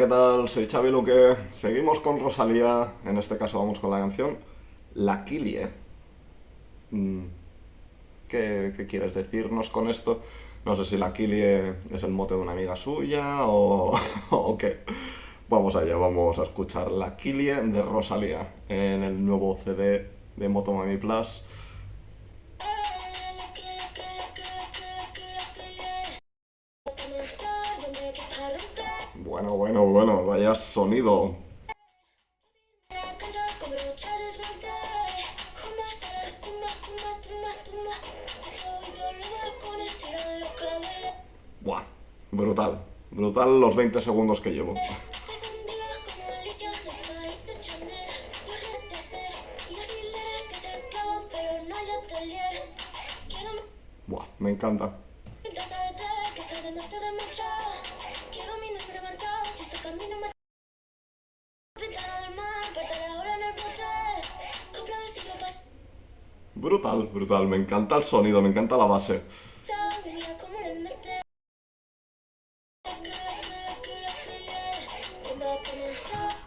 ¿qué tal? Soy Xavi Luque. Seguimos con Rosalía. En este caso vamos con la canción La Kilie. Mm, ¿Qué, quieres decirnos con esto? No sé si la Kilie es el mote de una amiga suya o, o qué. Vamos allá, vamos a escuchar La Kilie de Rosalía en el nuevo CD de Motomami Plus. Bueno, bueno, bueno, vaya sonido. Buah, brutal. Brutal los 20 segundos que llevo. Buah, me encanta. Brutal, brutal, me encanta el sonido, me encanta la base.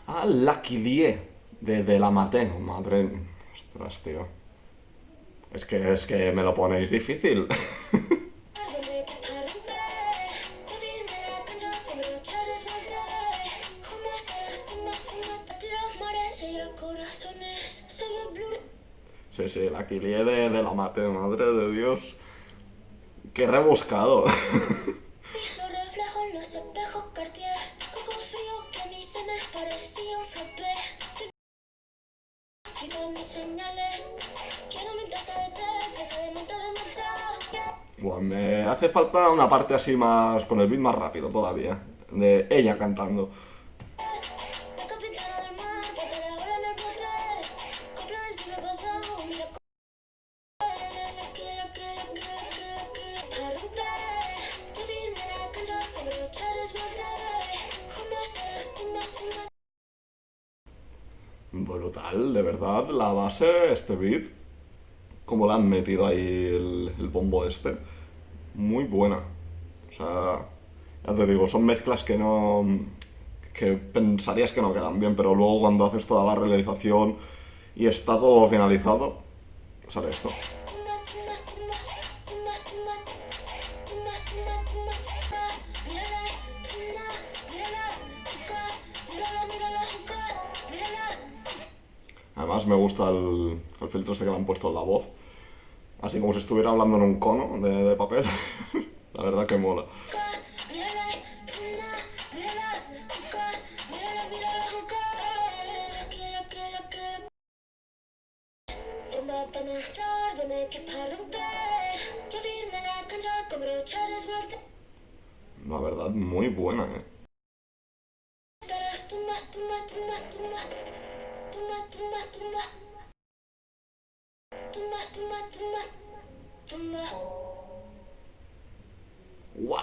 Ah, Lucky Lie, de, la maté, madre... Ostras, tío. Es que, es que me lo ponéis difícil. Sí, sí, la Kilie de, de la mate, madre de Dios. Qué rebuscado. Bueno, me hace falta una parte así más, con el beat más rápido todavía, de ella cantando. Brutal, de verdad, la base, este beat, como le han metido ahí el, bombo este, muy buena. O sea, ya te digo, son mezclas que no... que pensarías que no quedan bien, pero luego cuando haces toda la realización y está todo finalizado, sale esto. Me gusta el, filtro ese que le han puesto en la voz. Así como si estuviera hablando en un cono de, papel. la verdad que mola. La verdad, muy buena, eh. ¡Wow!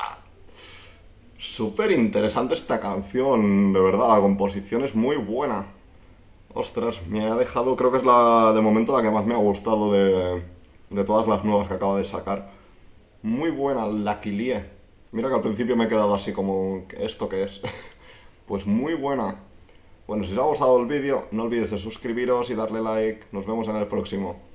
Súper interesante esta canción, de verdad, la composición es muy buena. Ostras, me ha dejado, creo que es la de momento la que más me ha gustado de, de todas las nuevas que acaba de sacar. Muy buena, la Kilie. Mira que al principio me he quedado así como, ¿esto qué es? pues muy buena. Bueno, si os ha gustado el vídeo, no olvidéis de suscribiros y darle like. Nos vemos en el próximo.